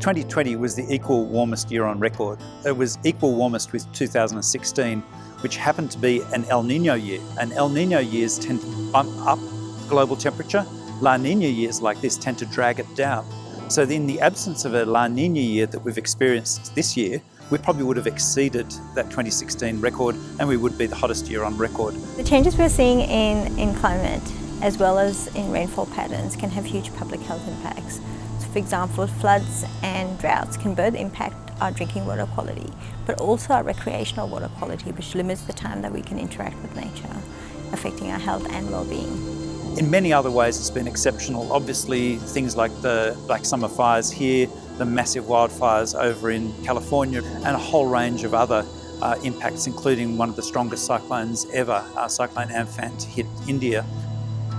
2020 was the equal warmest year on record. It was equal warmest with 2016, which happened to be an El Nino year. And El Nino years tend to bump up global temperature. La Nina years like this tend to drag it down. So in the absence of a La Nina year that we've experienced this year, we probably would have exceeded that 2016 record and we would be the hottest year on record. The changes we're seeing in, in climate as well as in rainfall patterns can have huge public health impacts. For example, floods and droughts can both impact our drinking water quality, but also our recreational water quality, which limits the time that we can interact with nature, affecting our health and well-being. In many other ways, it's been exceptional. Obviously, things like the Black Summer fires here, the massive wildfires over in California, and a whole range of other uh, impacts, including one of the strongest cyclones ever, uh, Cyclone Amphan, to hit India.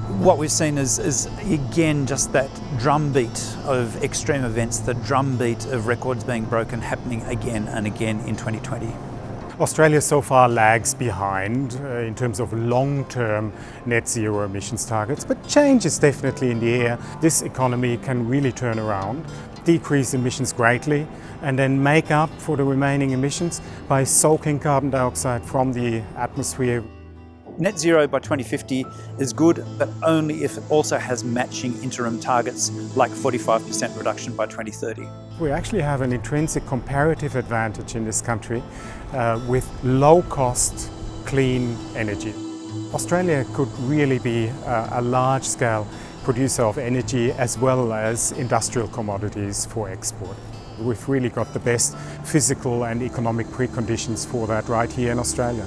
What we've seen is, is, again just that drumbeat of extreme events, the drumbeat of records being broken happening again and again in 2020. Australia so far lags behind uh, in terms of long-term net zero emissions targets, but change is definitely in the air. This economy can really turn around, decrease emissions greatly, and then make up for the remaining emissions by soaking carbon dioxide from the atmosphere. Net zero by 2050 is good, but only if it also has matching interim targets like 45% reduction by 2030. We actually have an intrinsic comparative advantage in this country uh, with low-cost, clean energy. Australia could really be a, a large-scale producer of energy as well as industrial commodities for export. We've really got the best physical and economic preconditions for that right here in Australia.